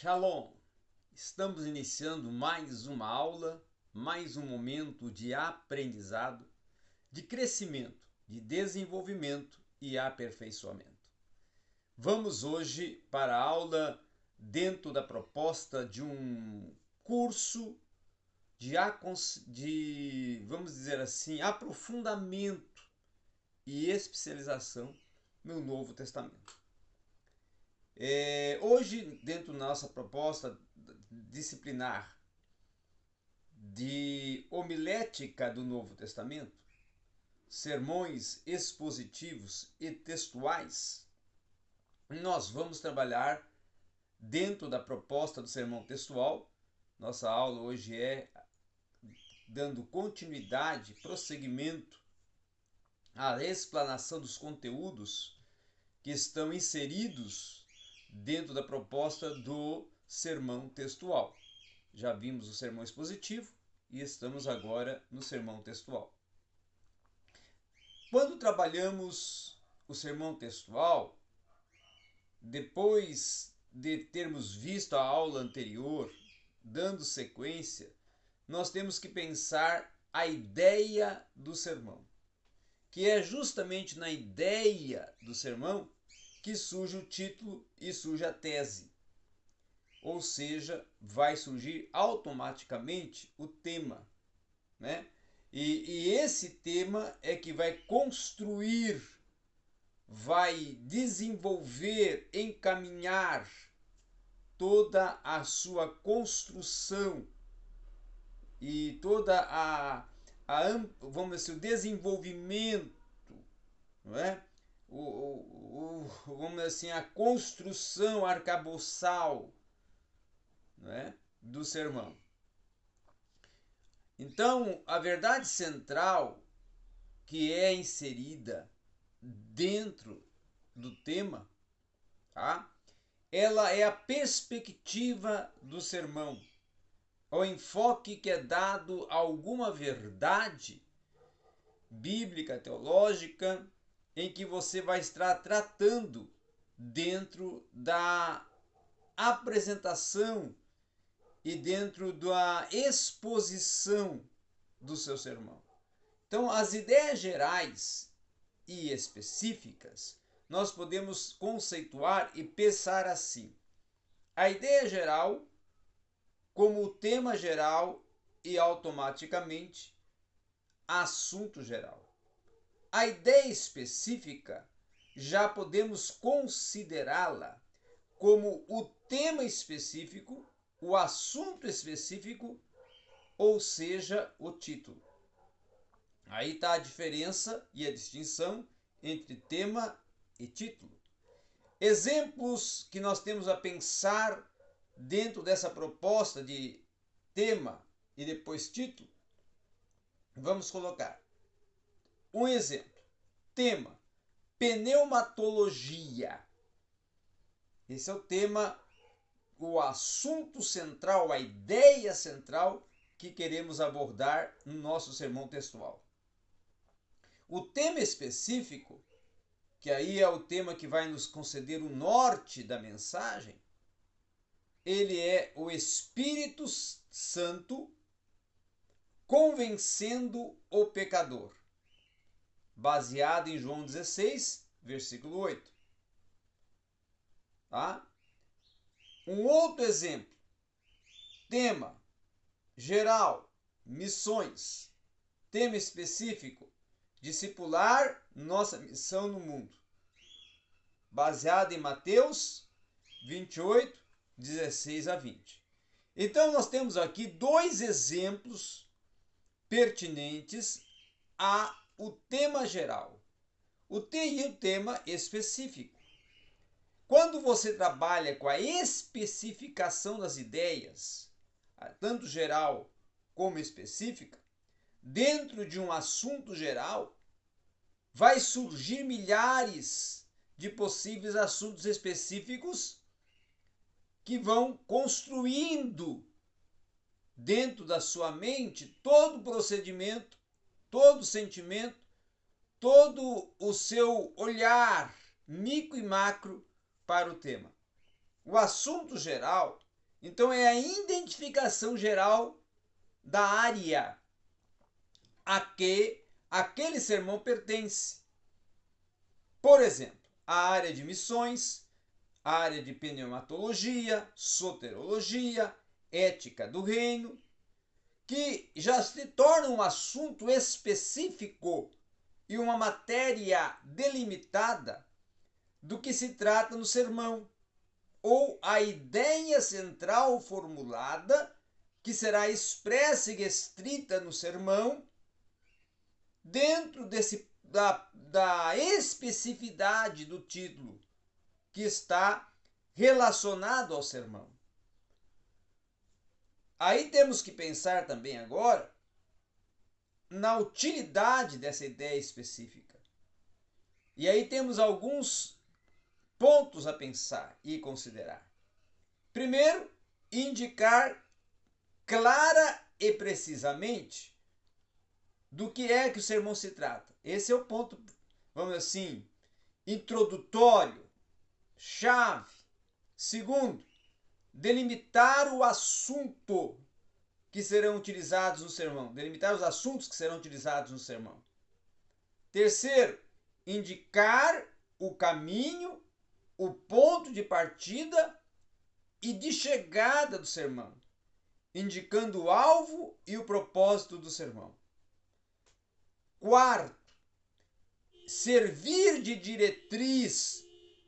Shalom! Estamos iniciando mais uma aula, mais um momento de aprendizado, de crescimento, de desenvolvimento e aperfeiçoamento. Vamos hoje para a aula dentro da proposta de um curso de, de vamos dizer assim, aprofundamento e especialização no Novo Testamento. É, hoje, dentro da nossa proposta disciplinar de homilética do Novo Testamento, sermões expositivos e textuais, nós vamos trabalhar dentro da proposta do sermão textual. Nossa aula hoje é dando continuidade, prosseguimento à explanação dos conteúdos que estão inseridos dentro da proposta do sermão textual. Já vimos o sermão expositivo e estamos agora no sermão textual. Quando trabalhamos o sermão textual, depois de termos visto a aula anterior, dando sequência, nós temos que pensar a ideia do sermão, que é justamente na ideia do sermão que surge o título e surge a tese. Ou seja, vai surgir automaticamente o tema, né? E, e esse tema é que vai construir, vai desenvolver, encaminhar toda a sua construção e toda a, a vamos dizer, o desenvolvimento, não é? Vamos assim, a construção arcaboçal né, do sermão. Então, a verdade central que é inserida dentro do tema, tá? ela é a perspectiva do sermão, o enfoque que é dado a alguma verdade bíblica, teológica, em que você vai estar tratando dentro da apresentação e dentro da exposição do seu sermão. Então, as ideias gerais e específicas nós podemos conceituar e pensar assim: a ideia geral como o tema geral e automaticamente assunto geral. A ideia específica já podemos considerá-la como o tema específico, o assunto específico, ou seja, o título. Aí está a diferença e a distinção entre tema e título. Exemplos que nós temos a pensar dentro dessa proposta de tema e depois título. Vamos colocar. Um exemplo. Tema: pneumatologia. Esse é o tema, o assunto central, a ideia central que queremos abordar no nosso sermão textual. O tema específico, que aí é o tema que vai nos conceder o norte da mensagem, ele é o Espírito Santo convencendo o pecador baseado em João 16, versículo 8. Tá? Um outro exemplo. Tema geral, missões. Tema específico, discipular nossa missão no mundo. Baseado em Mateus 28, 16 a 20. Então nós temos aqui dois exemplos pertinentes a o tema geral o te e o tema específico. Quando você trabalha com a especificação das ideias, tanto geral como específica, dentro de um assunto geral, vai surgir milhares de possíveis assuntos específicos que vão construindo dentro da sua mente todo o procedimento todo o sentimento, todo o seu olhar micro e macro para o tema. O assunto geral Então é a identificação geral da área a que aquele sermão pertence. Por exemplo, a área de missões, a área de pneumatologia, soterologia, ética do reino, que já se torna um assunto específico e uma matéria delimitada do que se trata no sermão, ou a ideia central formulada que será expressa e restrita no sermão, dentro desse, da, da especificidade do título que está relacionado ao sermão. Aí temos que pensar também agora na utilidade dessa ideia específica. E aí temos alguns pontos a pensar e considerar. Primeiro, indicar clara e precisamente do que é que o sermão se trata. Esse é o ponto, vamos assim, introdutório, chave. Segundo, delimitar o assunto que serão utilizados no sermão, delimitar os assuntos que serão utilizados no sermão. Terceiro, indicar o caminho, o ponto de partida e de chegada do sermão, indicando o alvo e o propósito do sermão. Quarto, servir de diretriz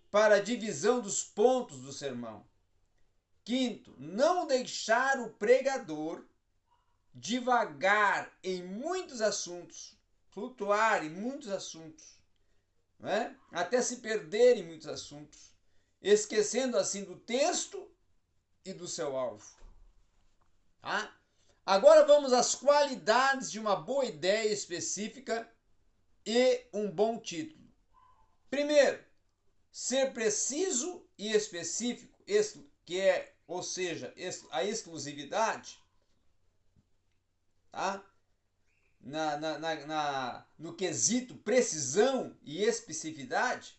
para a divisão dos pontos do sermão. Quinto, não deixar o pregador divagar em muitos assuntos, flutuar em muitos assuntos, né? até se perder em muitos assuntos, esquecendo assim do texto e do seu alvo. Tá? Agora vamos às qualidades de uma boa ideia específica e um bom título. Primeiro, ser preciso e específico, que é, ou seja, a exclusividade, tá? Na, na, na, na, no quesito precisão e especificidade,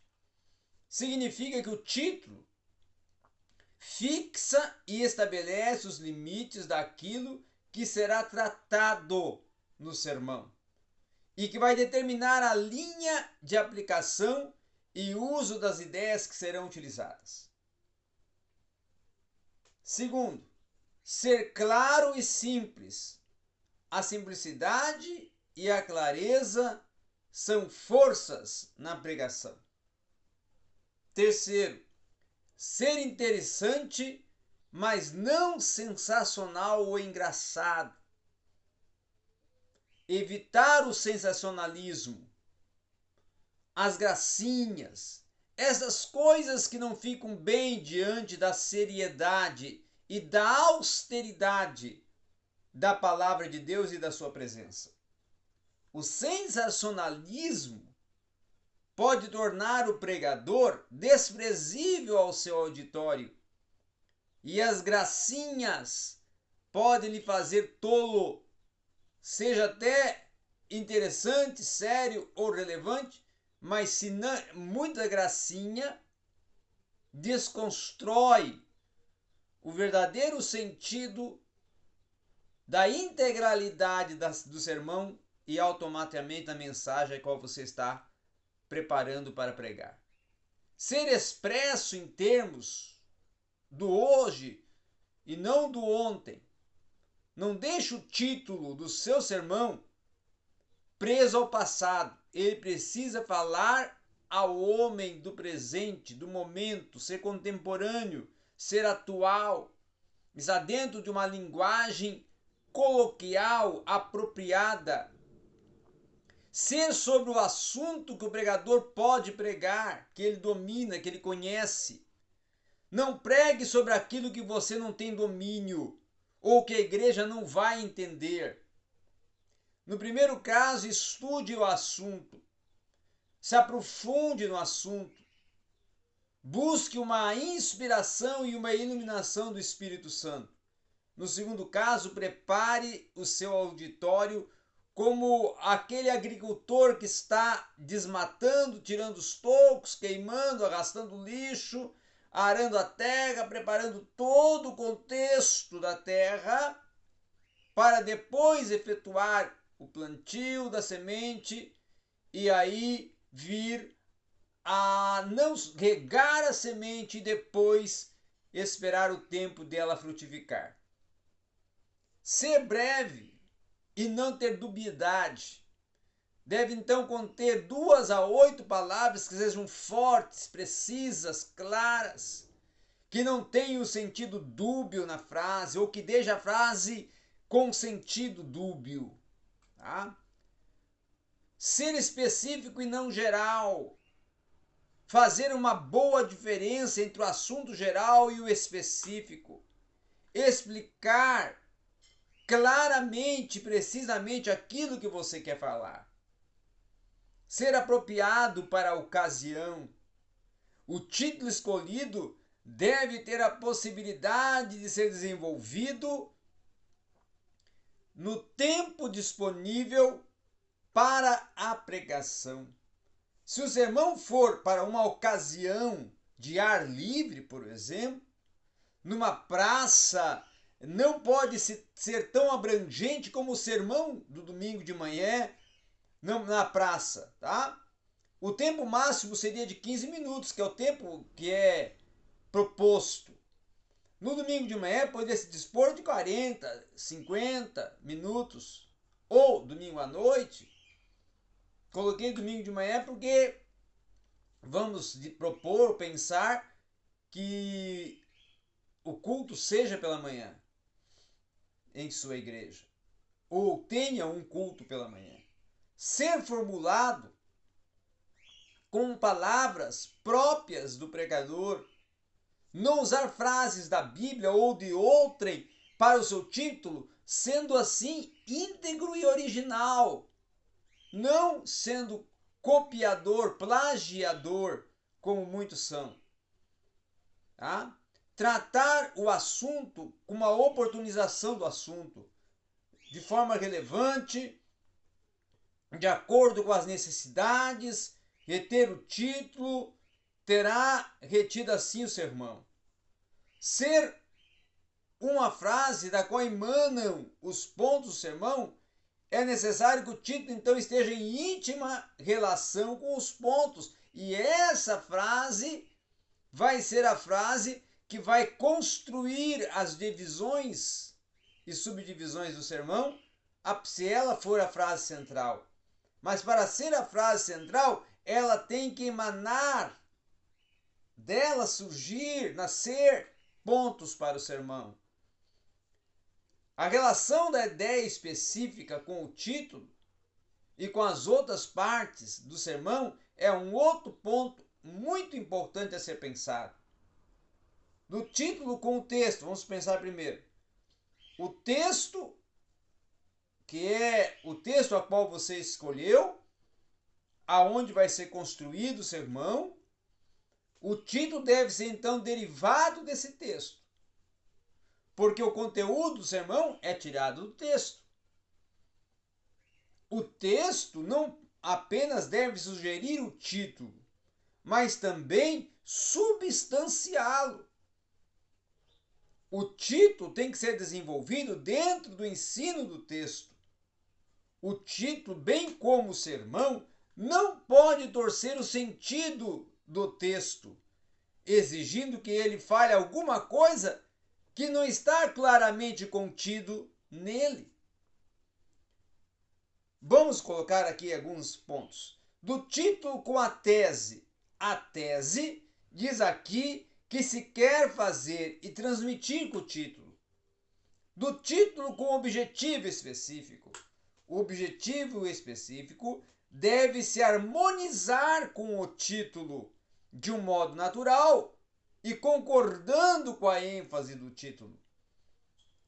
significa que o título fixa e estabelece os limites daquilo que será tratado no sermão e que vai determinar a linha de aplicação e uso das ideias que serão utilizadas. Segundo, ser claro e simples. A simplicidade e a clareza são forças na pregação. Terceiro, ser interessante mas não sensacional ou engraçado. Evitar o sensacionalismo, as gracinhas, essas coisas que não ficam bem diante da seriedade e da austeridade da palavra de Deus e da sua presença. O sensacionalismo pode tornar o pregador desprezível ao seu auditório e as gracinhas podem lhe fazer tolo, seja até interessante, sério ou relevante, mas se não, muita gracinha desconstrói o verdadeiro sentido da integralidade do sermão e automaticamente a mensagem a qual você está preparando para pregar. Ser expresso em termos do hoje e não do ontem. Não deixe o título do seu sermão preso ao passado. Ele precisa falar ao homem do presente, do momento, ser contemporâneo, ser atual, está dentro de uma linguagem coloquial apropriada. Ser sobre o assunto que o pregador pode pregar, que ele domina, que ele conhece. Não pregue sobre aquilo que você não tem domínio ou que a igreja não vai entender. No primeiro caso, estude o assunto, se aprofunde no assunto, busque uma inspiração e uma iluminação do Espírito Santo. No segundo caso, prepare o seu auditório como aquele agricultor que está desmatando, tirando os tocos, queimando, arrastando lixo, arando a terra, preparando todo o contexto da terra, para depois efetuar o plantio da semente e aí vir a não regar a semente e depois esperar o tempo dela frutificar. Ser breve e não ter dubiedade. Deve então conter duas a oito palavras que sejam fortes, precisas, claras, que não tenham sentido dúbio na frase ou que deixe a frase com sentido dúbio. Tá? Ser específico e não geral. Fazer uma boa diferença entre o assunto geral e o específico. Explicar claramente, precisamente aquilo que você quer falar. Ser apropriado para a ocasião. O título escolhido deve ter a possibilidade de ser desenvolvido no tempo disponível para a pregação. Se o sermão for para uma ocasião de ar livre, por exemplo, numa praça, não pode ser tão abrangente como o sermão do domingo de manhã na praça, tá? O tempo máximo seria de 15 minutos, que é o tempo que é proposto. No domingo de manhã poderia se dispor de 40, 50 minutos. Ou domingo à noite. Coloquei domingo de manhã porque vamos propor, pensar que o culto seja pela manhã em sua igreja. Ou tenha um culto pela manhã. Ser formulado com palavras próprias do pregador não usar frases da Bíblia ou de outrem para o seu título, sendo assim íntegro e original, não sendo copiador, plagiador, como muitos são. Tá? Tratar o assunto com uma oportunização do assunto, de forma relevante, de acordo com as necessidades, reter o título, terá retido assim o sermão. Ser uma frase da qual emanam os pontos do sermão, é necessário que o título então esteja em íntima relação com os pontos. E essa frase vai ser a frase que vai construir as divisões e subdivisões do sermão, se ela for a frase central. Mas para ser a frase central, ela tem que emanar dela surgir, nascer pontos para o sermão. A relação da ideia específica com o título e com as outras partes do sermão é um outro ponto muito importante a ser pensado. No título com o texto, vamos pensar primeiro. O texto, que é o texto a qual você escolheu, aonde vai ser construído o sermão, o título deve ser então derivado desse texto, porque o conteúdo do sermão é tirado do texto. O texto não apenas deve sugerir o título, mas também substanciá-lo. O título tem que ser desenvolvido dentro do ensino do texto. O título, bem como o sermão, não pode torcer o sentido do texto, exigindo que ele fale alguma coisa que não está claramente contido nele. Vamos colocar aqui alguns pontos. Do título com a tese, a tese diz aqui que se quer fazer e transmitir com o título. Do título com objetivo específico. O objetivo específico deve se harmonizar com o título de um modo natural e concordando com a ênfase do título.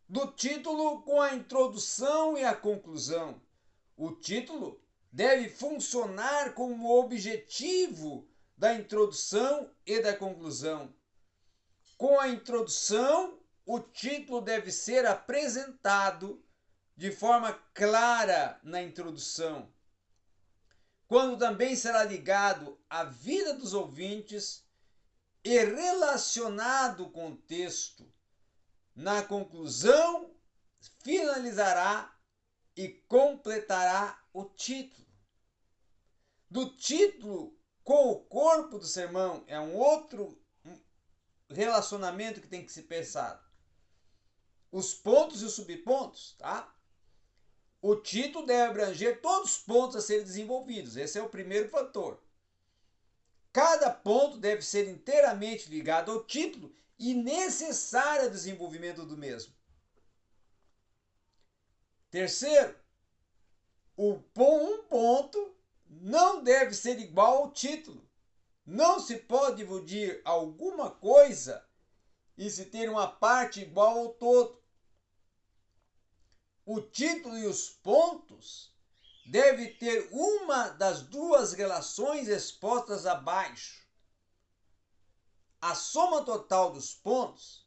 Do título com a introdução e a conclusão. O título deve funcionar como objetivo da introdução e da conclusão. Com a introdução, o título deve ser apresentado de forma clara na introdução quando também será ligado à vida dos ouvintes e relacionado com o texto. Na conclusão, finalizará e completará o título. Do título com o corpo do sermão é um outro relacionamento que tem que ser pensado. Os pontos e os subpontos, tá? O título deve abranger todos os pontos a serem desenvolvidos. Esse é o primeiro fator. Cada ponto deve ser inteiramente ligado ao título e necessário ao desenvolvimento do mesmo. Terceiro, o um ponto não deve ser igual ao título. Não se pode dividir alguma coisa e se ter uma parte igual ao todo o título e os pontos deve ter uma das duas relações expostas abaixo. A soma total dos pontos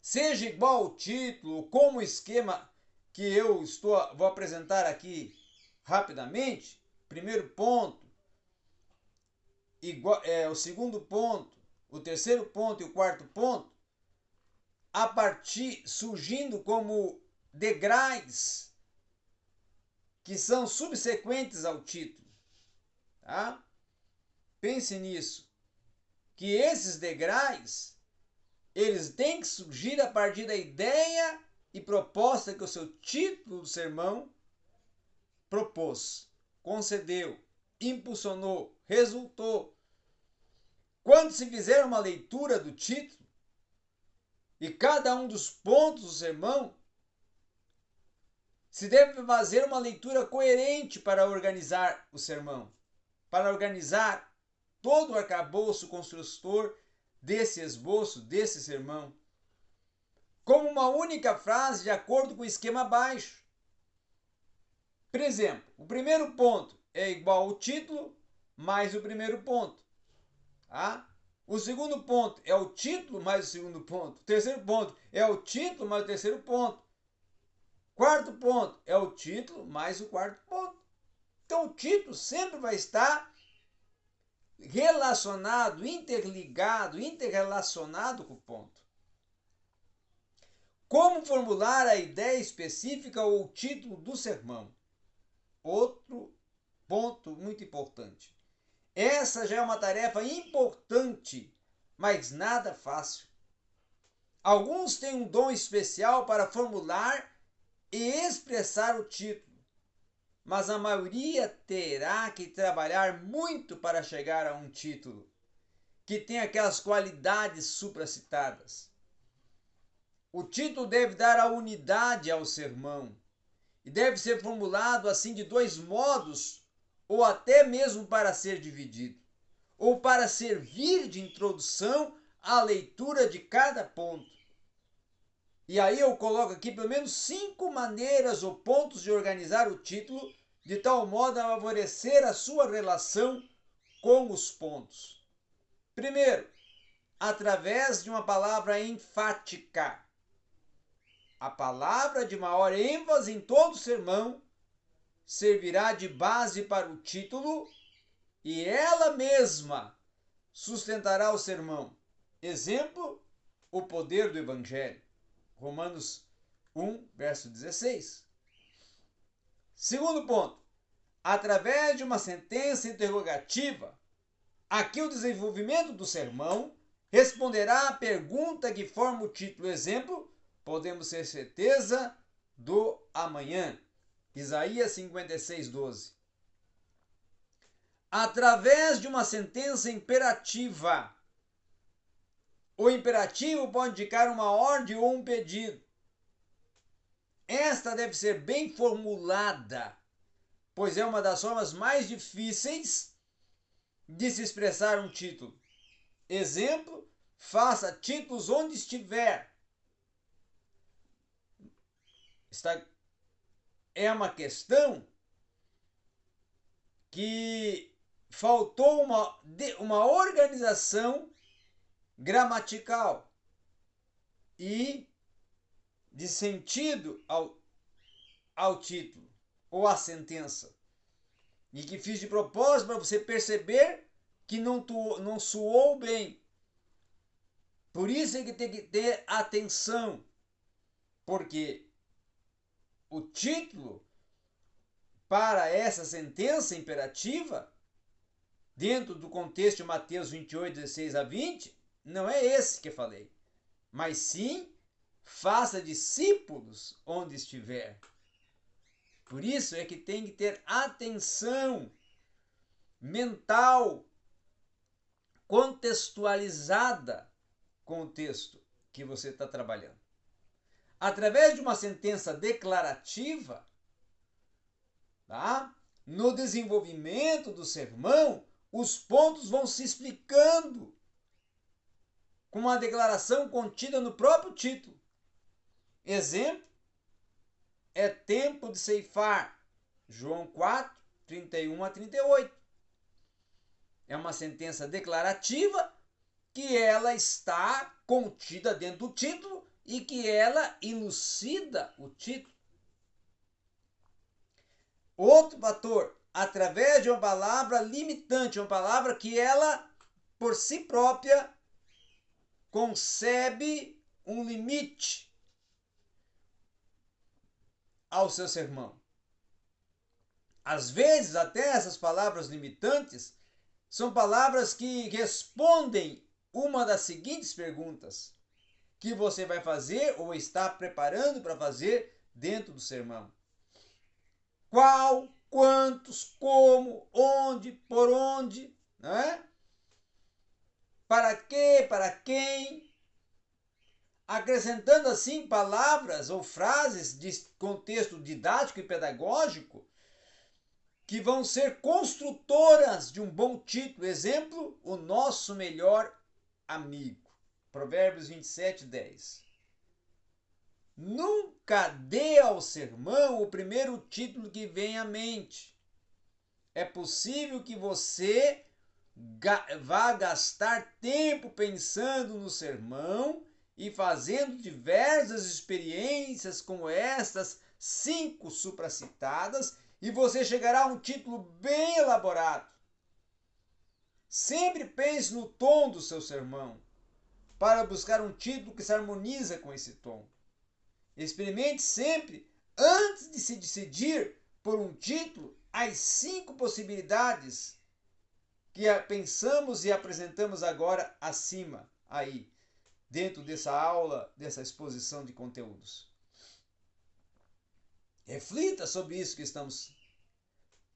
seja igual ao título, como o esquema que eu estou vou apresentar aqui rapidamente. Primeiro ponto, igual, é, o segundo ponto, o terceiro ponto e o quarto ponto, a partir surgindo como degraus que são subsequentes ao título. Tá? Pense nisso. Que esses degraus eles têm que surgir a partir da ideia e proposta que o seu título do sermão propôs, concedeu, impulsionou, resultou. Quando se fizer uma leitura do título e cada um dos pontos do sermão se deve fazer uma leitura coerente para organizar o sermão, para organizar todo o arcabouço construtor desse esboço, desse sermão, como uma única frase de acordo com o esquema abaixo. Por exemplo, o primeiro ponto é igual ao título mais o primeiro ponto. Tá? O segundo ponto é o título mais o segundo ponto. O terceiro ponto é o título mais o terceiro ponto. Quarto ponto é o título mais o quarto ponto. Então o título sempre vai estar relacionado, interligado, interrelacionado com o ponto. Como formular a ideia específica ou o título do sermão? Outro ponto muito importante. Essa já é uma tarefa importante, mas nada fácil. Alguns têm um dom especial para formular e expressar o título, mas a maioria terá que trabalhar muito para chegar a um título que tem aquelas qualidades supracitadas. O título deve dar a unidade ao sermão e deve ser formulado assim de dois modos, ou até mesmo para ser dividido, ou para servir de introdução à leitura de cada ponto. E aí eu coloco aqui pelo menos cinco maneiras ou pontos de organizar o título de tal modo a favorecer a sua relação com os pontos. Primeiro, através de uma palavra enfática. A palavra de maior ênfase em todo sermão servirá de base para o título e ela mesma sustentará o sermão. Exemplo, o poder do Evangelho. Romanos 1, verso 16. Segundo ponto, através de uma sentença interrogativa, aqui o desenvolvimento do sermão responderá à pergunta que forma o título exemplo, podemos ter certeza do amanhã. Isaías 56, 12. Através de uma sentença imperativa, o imperativo pode indicar uma ordem ou um pedido. Esta deve ser bem formulada, pois é uma das formas mais difíceis de se expressar um título. Exemplo: faça títulos onde estiver. Está, é uma questão que faltou uma, uma organização gramatical e de sentido ao, ao título ou à sentença. E que fiz de propósito para você perceber que não, tu, não soou bem. Por isso é que tem que ter atenção, porque o título para essa sentença imperativa, dentro do contexto de Mateus 28, 16 a 20, não é esse que falei, mas sim faça discípulos onde estiver. Por isso é que tem que ter atenção mental contextualizada com o texto que você está trabalhando. Através de uma sentença declarativa, tá? no desenvolvimento do sermão, os pontos vão se explicando com uma declaração contida no próprio título. Exemplo é tempo de ceifar. João 4, 31 a 38. É uma sentença declarativa que ela está contida dentro do título e que ela elucida o título. Outro fator, através de uma palavra limitante, uma palavra que ela, por si própria, concebe um limite ao seu sermão. Às vezes, até essas palavras limitantes são palavras que respondem uma das seguintes perguntas que você vai fazer ou está preparando para fazer dentro do sermão. Qual, quantos, como, onde, por onde, não é? Para quê, para quem? Acrescentando assim palavras ou frases de contexto didático e pedagógico que vão ser construtoras de um bom título. Exemplo, o nosso melhor amigo. Provérbios 27, 10. Nunca dê ao sermão o primeiro título que vem à mente. É possível que você vá gastar tempo pensando no sermão e fazendo diversas experiências como estas cinco supracitadas e você chegará a um título bem elaborado. Sempre pense no tom do seu sermão para buscar um título que se harmoniza com esse tom. Experimente sempre, antes de se decidir por um título, as cinco possibilidades que pensamos e apresentamos agora acima, aí, dentro dessa aula, dessa exposição de conteúdos. Reflita sobre isso que estamos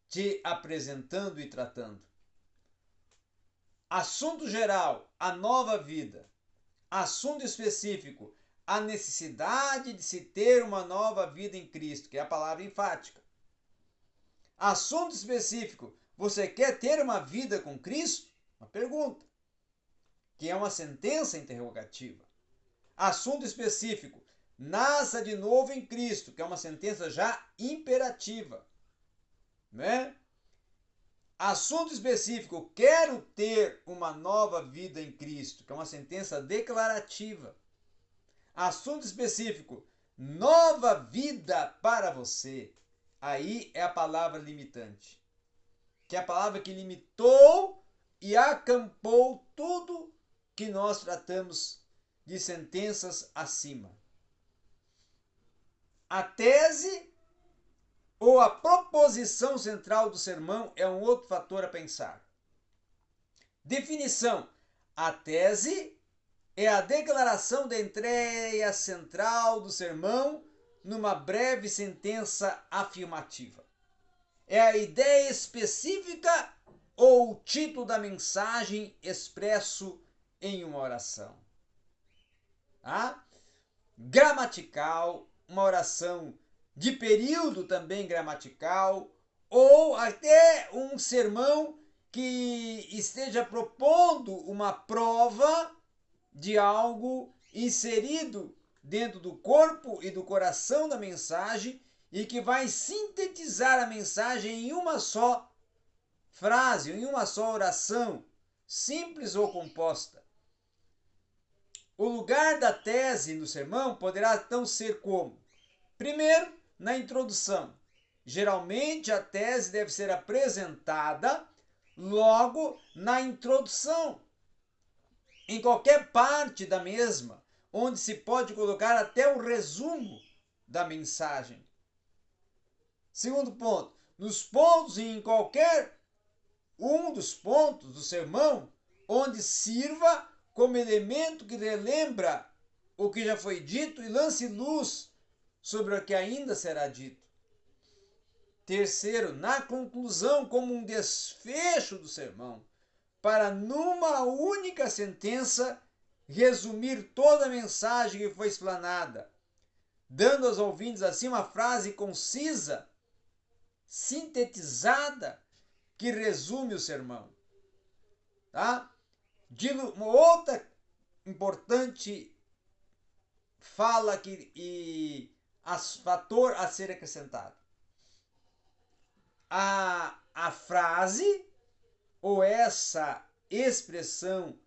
te apresentando e tratando. Assunto geral, a nova vida. Assunto específico, a necessidade de se ter uma nova vida em Cristo, que é a palavra enfática. Assunto específico: você quer ter uma vida com Cristo? Uma pergunta, que é uma sentença interrogativa. Assunto específico: nasça de novo em Cristo, que é uma sentença já imperativa. Né? Assunto específico: quero ter uma nova vida em Cristo, que é uma sentença declarativa. Assunto específico: nova vida para você. Aí é a palavra limitante. Que é a palavra que limitou e acampou tudo que nós tratamos de sentenças acima. A tese ou a proposição central do sermão é um outro fator a pensar. Definição: a tese é a declaração da entrega central do sermão numa breve sentença afirmativa. É a ideia específica ou o título da mensagem expresso em uma oração. Ah? Gramatical, uma oração de período também gramatical, ou até um sermão que esteja propondo uma prova de algo inserido dentro do corpo e do coração da mensagem e que vai sintetizar a mensagem em uma só frase, em uma só oração, simples ou composta. O lugar da tese no sermão poderá então ser como? Primeiro, na introdução. Geralmente a tese deve ser apresentada logo na introdução, em qualquer parte da mesma, onde se pode colocar até o resumo da mensagem. Segundo ponto, nos pontos e em qualquer um dos pontos do sermão, onde sirva como elemento que relembra o que já foi dito e lance luz sobre o que ainda será dito. Terceiro, na conclusão, como um desfecho do sermão, para numa única sentença resumir toda a mensagem que foi explanada, dando aos ouvintes assim uma frase concisa, sintetizada, que resume o sermão. Tá? Uma outra importante fala que, e as, fator a ser acrescentado. A, a frase ou essa expressão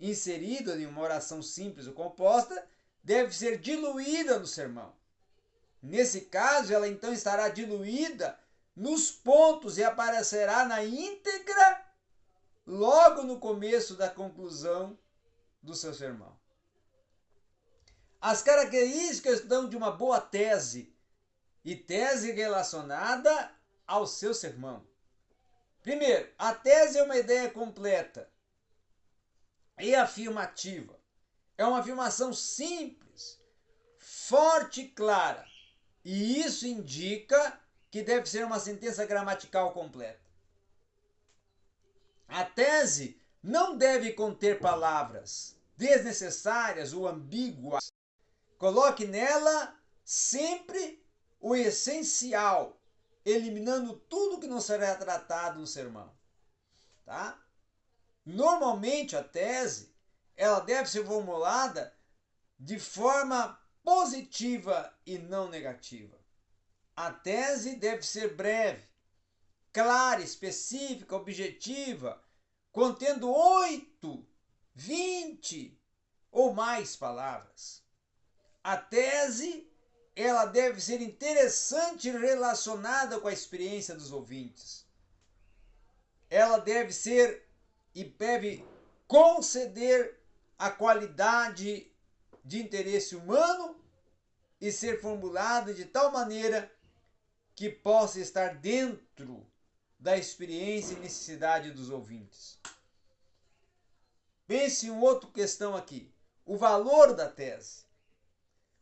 inserida em uma oração simples ou composta deve ser diluída no sermão. Nesse caso, ela então estará diluída nos pontos e aparecerá na íntegra logo no começo da conclusão do seu sermão. As características então de uma boa tese e tese relacionada ao seu sermão. Primeiro, a tese é uma ideia completa e afirmativa. É uma afirmação simples, forte e clara. E isso indica que deve ser uma sentença gramatical completa. A tese não deve conter palavras desnecessárias ou ambíguas. Coloque nela sempre o essencial, eliminando tudo que não será tratado no sermão. Tá? Normalmente a tese ela deve ser formulada de forma positiva e não negativa. A tese deve ser breve, clara, específica, objetiva, contendo oito, vinte ou mais palavras. A tese ela deve ser interessante relacionada com a experiência dos ouvintes. Ela deve ser e deve conceder a qualidade de interesse humano e ser formulada de tal maneira que possa estar dentro da experiência e necessidade dos ouvintes. Pense em outra questão aqui: o valor da tese.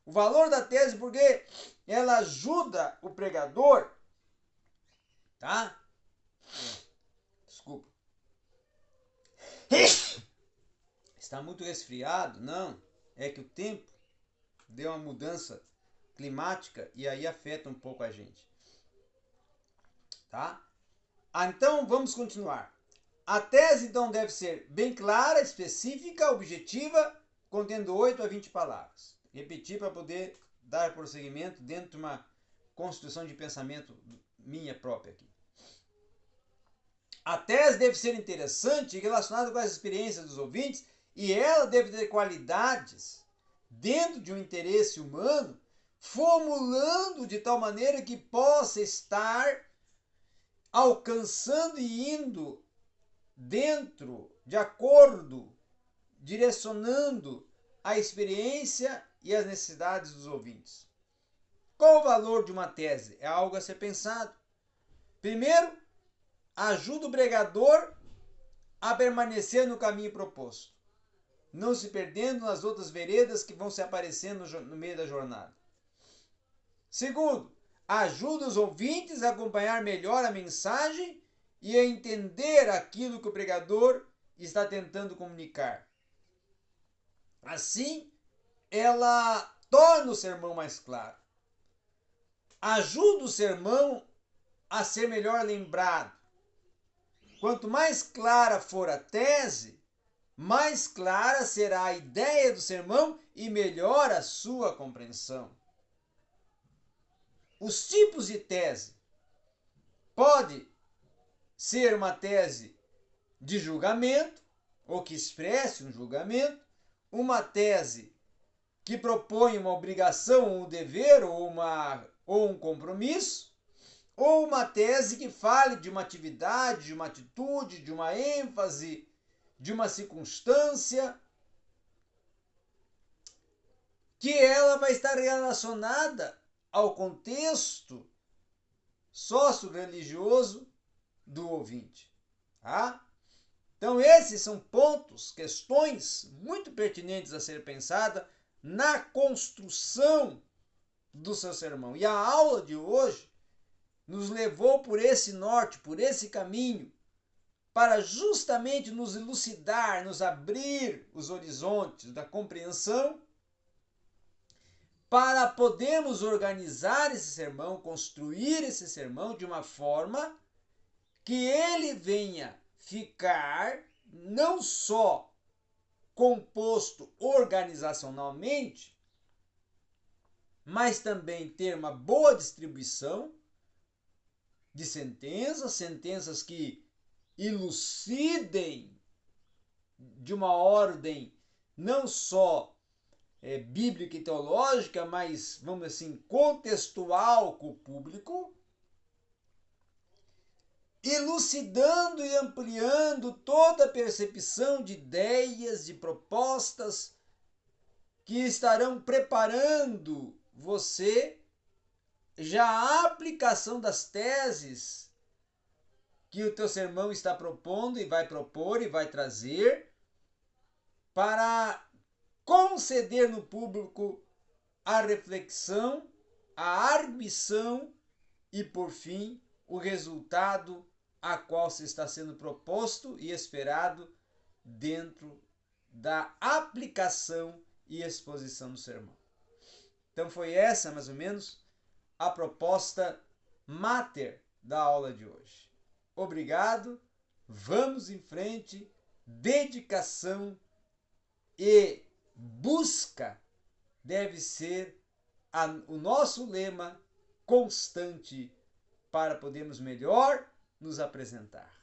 O valor da tese porque ela ajuda o pregador, tá? Desculpa. Está muito resfriado? Não, é que o tempo deu uma mudança climática e aí afeta um pouco a gente. Tá? Ah, então vamos continuar. A tese então deve ser bem clara, específica, objetiva, contendo 8 a 20 palavras. Repetir para poder dar prosseguimento dentro de uma construção de pensamento minha própria aqui. A tese deve ser interessante e relacionada com as experiências dos ouvintes e ela deve ter qualidades dentro de um interesse humano, formulando de tal maneira que possa estar alcançando e indo dentro, de acordo, direcionando a experiência e as necessidades dos ouvintes. Qual o valor de uma tese? É algo a ser pensado. Primeiro, ajuda o pregador a permanecer no caminho proposto, não se perdendo nas outras veredas que vão se aparecendo no meio da jornada. Segundo, ajuda os ouvintes a acompanhar melhor a mensagem e a entender aquilo que o pregador está tentando comunicar. Assim, ela torna o sermão mais claro. Ajuda o sermão a ser melhor lembrado. Quanto mais clara for a tese, mais clara será a ideia do sermão e melhor a sua compreensão. Os tipos de tese. Pode ser uma tese de julgamento, ou que expresse um julgamento, uma tese que propõe uma obrigação, um dever ou, uma, ou um compromisso, ou uma tese que fale de uma atividade, de uma atitude, de uma ênfase, de uma circunstância, que ela vai estar relacionada ao contexto sócio-religioso do ouvinte. Tá? Então, esses são pontos, questões muito pertinentes a ser pensada na construção do seu sermão. E a aula de hoje nos levou por esse norte, por esse caminho, para justamente nos elucidar, nos abrir os horizontes da compreensão, para podermos organizar esse sermão, construir esse sermão de uma forma que ele venha ficar não só composto organizacionalmente, mas também ter uma boa distribuição de sentenças, sentenças que elucidem de uma ordem não só é, bíblica e teológica, mas, vamos assim, contextual com o público, elucidando e ampliando toda a percepção de ideias, de propostas que estarão preparando você já a aplicação das teses que o teu sermão está propondo e vai propor e vai trazer para conceder no público a reflexão, a arguição e, por fim, o resultado a qual se está sendo proposto e esperado dentro da aplicação e exposição do sermão. Então foi essa mais ou menos a proposta mater da aula de hoje. Obrigado, vamos em frente, dedicação e busca deve ser a, o nosso lema constante para podermos melhor nos apresentar.